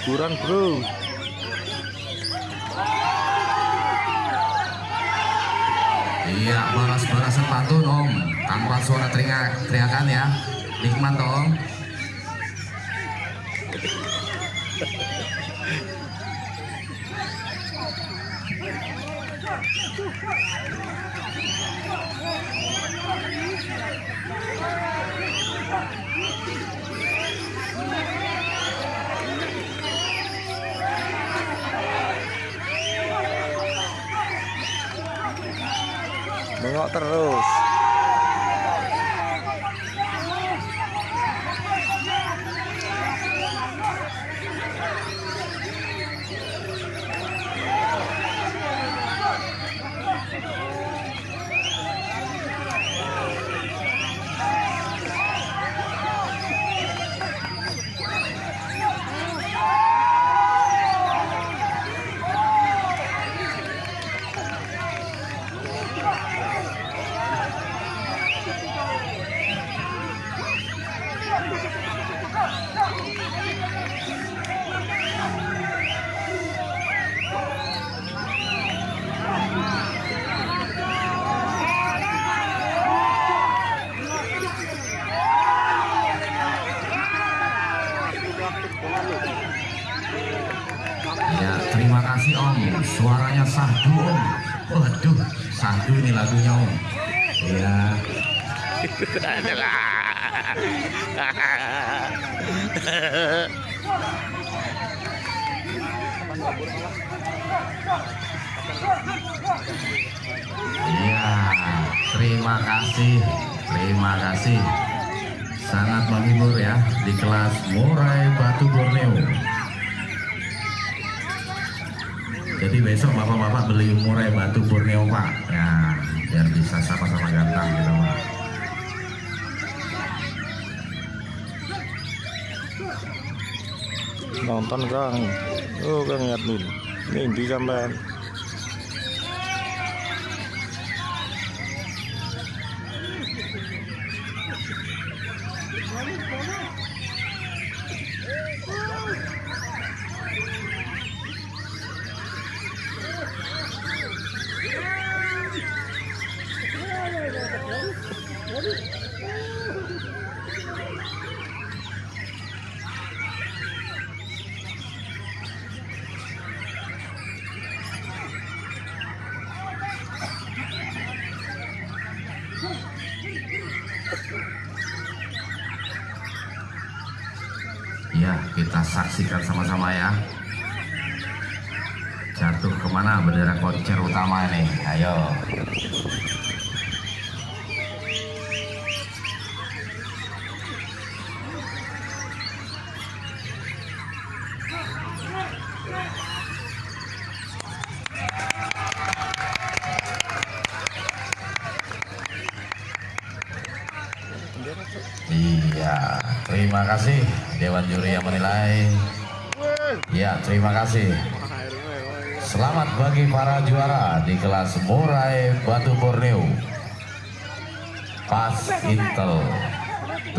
hiburan bro. Iya, balas-balasan pantun om. Tanpa suara teriak, teriakan ya. Nikmat om Bengok terus Ya, terima kasih om. Suaranya sahdu om. Waduh, sahdu ini lagunya om. Iya. Iya, terima kasih, terima kasih. Sangat menghibur ya di kelas Murai Batu Borneo. Jadi besok bapak-bapak beli Murai Batu Borneo pak, ya biar bisa sama-sama ganteng gitu pak. nonton kang oh kang ini di sampean Ya kita saksikan sama-sama ya. Jatuh ke mana bendera koncer utama ini? Ayo. Iya, terima kasih Dewan Juri yang menilai. Ya, terima kasih. Selamat bagi para juara di kelas Murai Batu Borneo. Pas Intel B